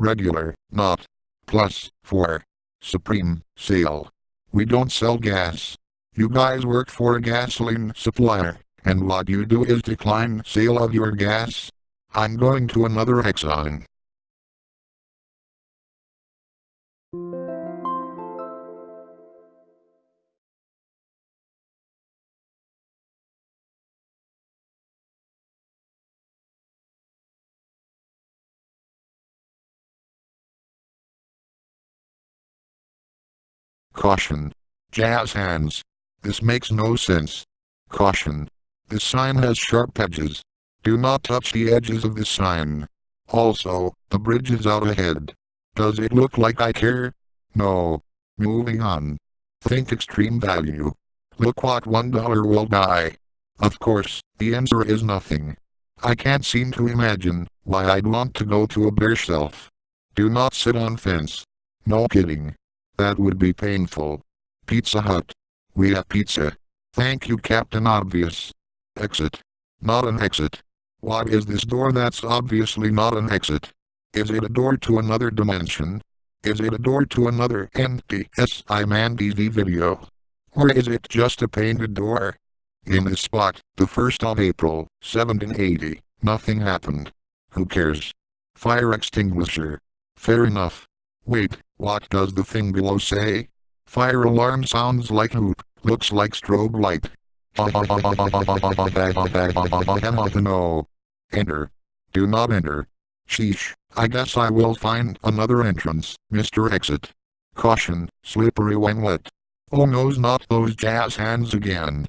regular, not, plus, 4, supreme, sale. We don't sell gas. You guys work for a gasoline supplier, and what you do is decline sale of your gas. I'm going to another Exxon. Caution. Jazz hands. This makes no sense. Caution. This sign has sharp edges. Do not touch the edges of this sign. Also, the bridge is out ahead. Does it look like I care? No. Moving on. Think extreme value. Look what one dollar will buy. Of course, the answer is nothing. I can't seem to imagine why I'd want to go to a bare shelf. Do not sit on fence. No kidding. That would be painful. Pizza Hut. We have pizza. Thank you Captain Obvious. Exit. Not an exit. What is this door that's obviously not an exit? Is it a door to another dimension? Is it a door to another NTSI Man TV video? Or is it just a painted door? In this spot, the 1st of April, 1780, nothing happened. Who cares? Fire extinguisher. Fair enough. Wait, what does the thing below say? Fire alarm sounds like hoop, looks like strobe light. no. Enter. Do not enter. Sheesh, I guess I will find another entrance, Mr. Exit. Caution, slippery when wet. Oh no's not those jazz hands again.